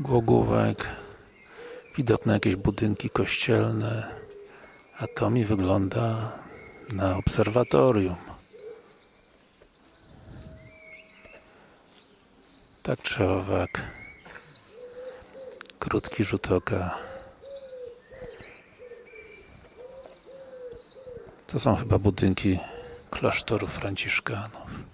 Głogówek. widoczne jakieś budynki kościelne. A to mi wygląda na obserwatorium. Tak czy owak. Krótki rzut oka. To są chyba budynki klasztoru franciszkanów.